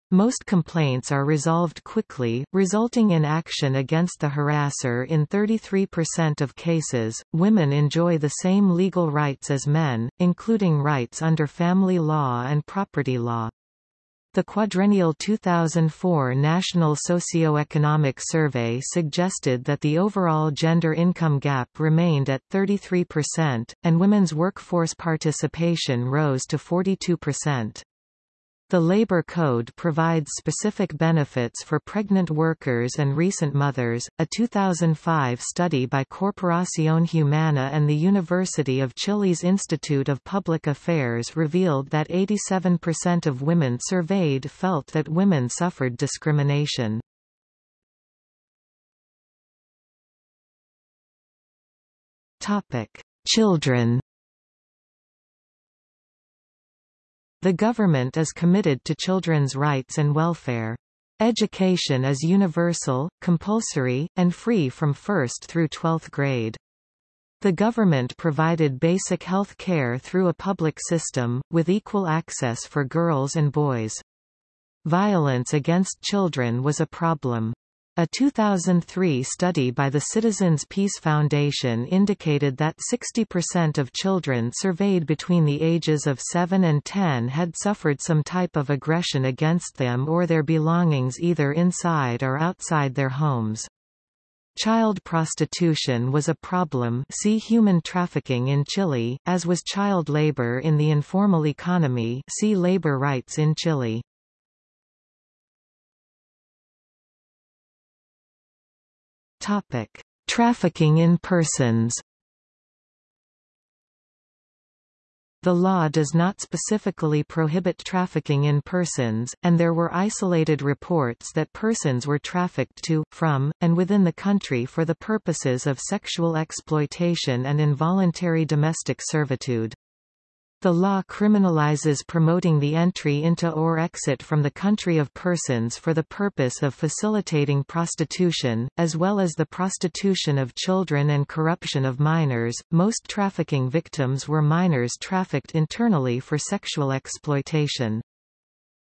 S1: Most complaints are resolved quickly, resulting in action against the harasser in 33% of cases. Women enjoy the same legal rights as men, including rights under family law and property law. The quadrennial 2004 National Socioeconomic Survey suggested that the overall gender income gap remained at 33%, and women's workforce participation rose to 42%. The Labor Code provides specific benefits for pregnant workers and recent mothers. A 2005 study by Corporación Humana and the University of Chile's Institute of Public Affairs revealed that 87% of women surveyed felt that women suffered discrimination. Topic: Children The government is committed to children's rights and welfare. Education is universal, compulsory, and free from 1st through 12th grade. The government provided basic health care through a public system, with equal access for girls and boys. Violence against children was a problem. A 2003 study by the Citizens Peace Foundation indicated that 60% of children surveyed between the ages of 7 and 10 had suffered some type of aggression against them or their belongings either inside or outside their homes. Child prostitution was a problem see human trafficking in Chile, as was child labor in the informal economy see labor rights in Chile. Topic: Trafficking in persons. The law does not specifically prohibit trafficking in persons, and there were isolated reports that persons were trafficked to, from, and within the country for the purposes of sexual exploitation and involuntary domestic servitude. The law criminalizes promoting the entry into or exit from the country of persons for the purpose of facilitating prostitution, as well as the prostitution of children and corruption of minors. Most trafficking victims were minors trafficked internally for sexual exploitation.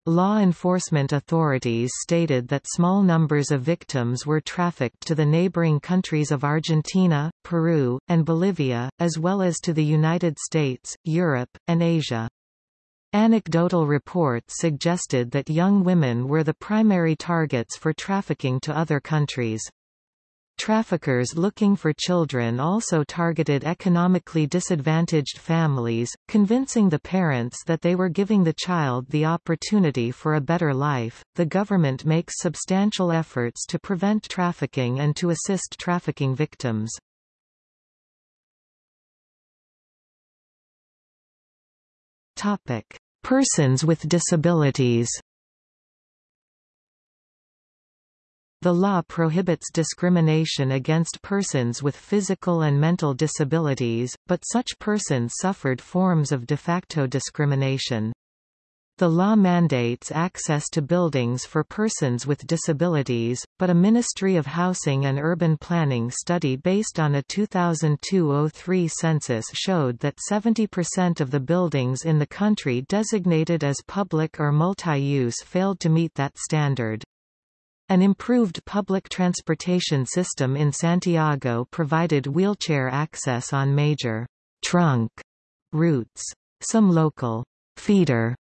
S1: Law enforcement authorities stated that small numbers of victims were trafficked to the neighboring countries of Argentina, Peru, and Bolivia, as well as to the United States, Europe, and Asia. Anecdotal reports suggested that young women were the primary targets for trafficking to other countries. Traffickers looking for children also targeted economically disadvantaged families, convincing the parents that they were giving the child the opportunity for a better life. The government makes substantial efforts to prevent trafficking and to assist trafficking victims. Topic: Persons with disabilities. The law prohibits discrimination against persons with physical and mental disabilities, but such persons suffered forms of de facto discrimination. The law mandates access to buildings for persons with disabilities, but a Ministry of Housing and Urban Planning study based on a 2002-03 census showed that 70% of the buildings in the country designated as public or multi-use failed to meet that standard. An improved public transportation system in Santiago provided wheelchair access on major trunk routes. Some local feeder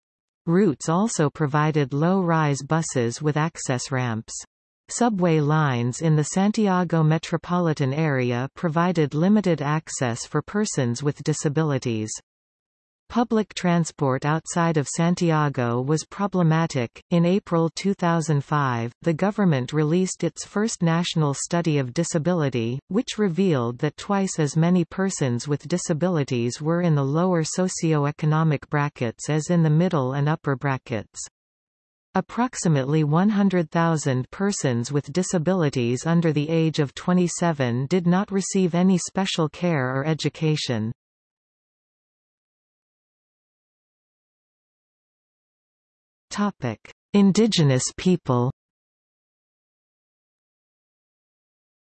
S1: routes also provided low-rise buses with access ramps. Subway lines in the Santiago metropolitan area provided limited access for persons with disabilities. Public transport outside of Santiago was problematic. In April 2005, the government released its first national study of disability, which revealed that twice as many persons with disabilities were in the lower socio-economic brackets as in the middle and upper brackets. Approximately 100,000 persons with disabilities under the age of 27 did not receive any special care or education. Topic: Indigenous people.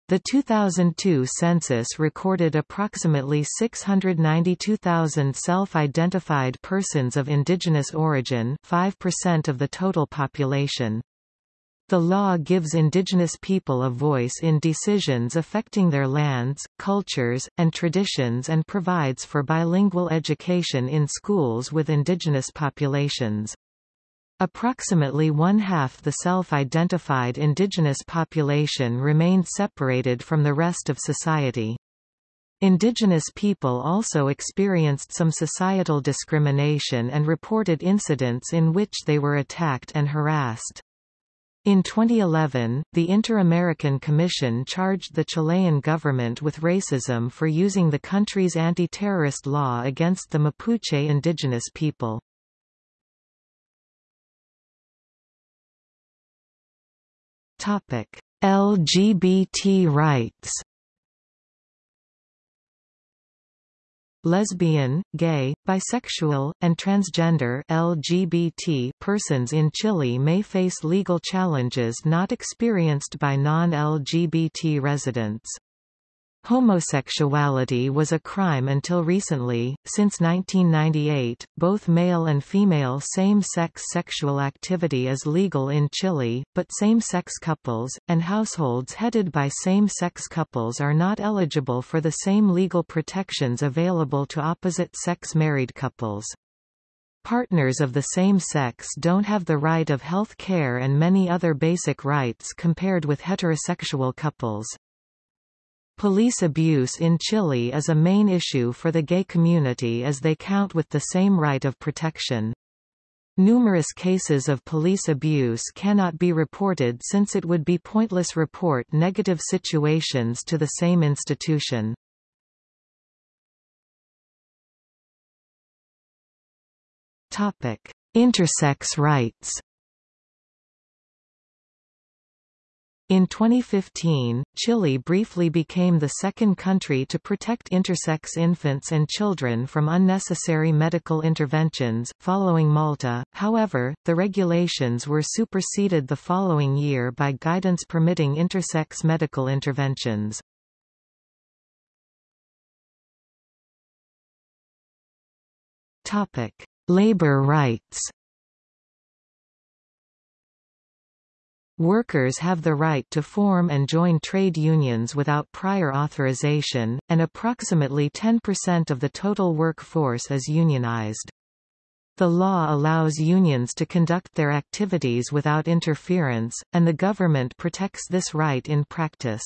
S1: The 2002 census recorded approximately 692,000 self-identified persons of indigenous origin 5% of the total population. The law gives indigenous people a voice in decisions affecting their lands, cultures, and traditions and provides for bilingual education in schools with indigenous populations. Approximately one-half the self-identified indigenous population remained separated from the rest of society. Indigenous people also experienced some societal discrimination and reported incidents in which they were attacked and harassed. In 2011, the Inter-American Commission charged the Chilean government with racism for using the country's anti-terrorist law against the Mapuche indigenous people. Topic: LGBT rights. Lesbian, gay, bisexual, and transgender LGBT persons in Chile may face legal challenges not experienced by non-LGBT residents. Homosexuality was a crime until recently. Since 1998, both male and female same-sex sexual activity is legal in Chile, but same-sex couples, and households headed by same-sex couples are not eligible for the same legal protections available to opposite-sex married couples. Partners of the same sex don't have the right of health care and many other basic rights compared with heterosexual couples. Police abuse in Chile is a main issue for the gay community as they count with the same right of protection. Numerous cases of police abuse cannot be reported since it would be pointless report negative situations to the same institution. Intersex rights In 2015, Chile briefly became the second country to protect intersex infants and children from unnecessary medical interventions, following Malta. However, the regulations were superseded the following year by guidance permitting intersex medical interventions. Topic: Labor rights. Workers have the right to form and join trade unions without prior authorization, and approximately 10% of the total workforce is unionized. The law allows unions to conduct their activities without interference, and the government protects this right in practice.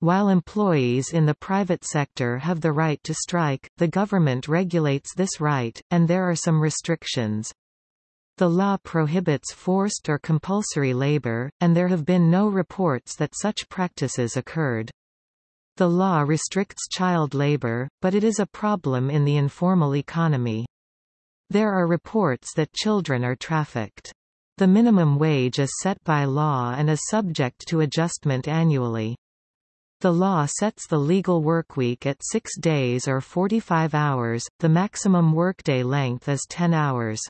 S1: While employees in the private sector have the right to strike, the government regulates this right, and there are some restrictions. The law prohibits forced or compulsory labor, and there have been no reports that such practices occurred. The law restricts child labor, but it is a problem in the informal economy. There are reports that children are trafficked. The minimum wage is set by law and is subject to adjustment annually. The law sets the legal workweek at six days or 45 hours, the maximum workday length is 10 hours.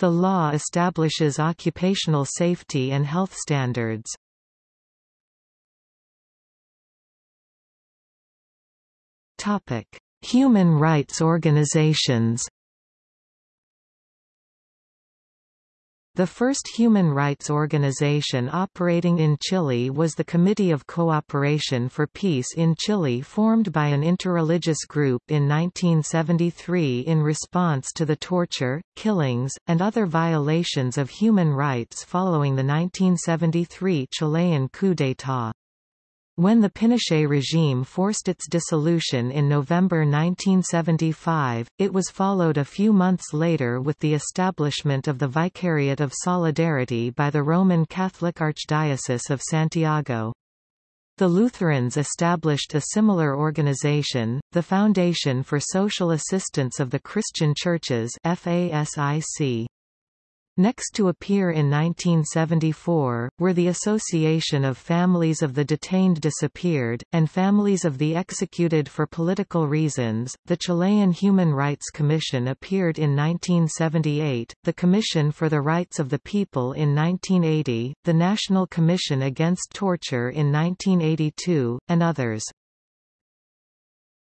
S1: The law establishes occupational safety and health standards. Human rights organizations. The first human rights organization operating in Chile was the Committee of Cooperation for Peace in Chile formed by an interreligious group in 1973 in response to the torture, killings, and other violations of human rights following the 1973 Chilean coup d'état. When the Pinochet regime forced its dissolution in November 1975, it was followed a few months later with the establishment of the Vicariate of Solidarity by the Roman Catholic Archdiocese of Santiago. The Lutherans established a similar organization, the Foundation for Social Assistance of the Christian Churches FASIC. Next to appear in 1974, were the Association of Families of the Detained Disappeared, and Families of the Executed for Political Reasons. The Chilean Human Rights Commission appeared in 1978, the Commission for the Rights of the People in 1980, the National Commission Against Torture in 1982, and others.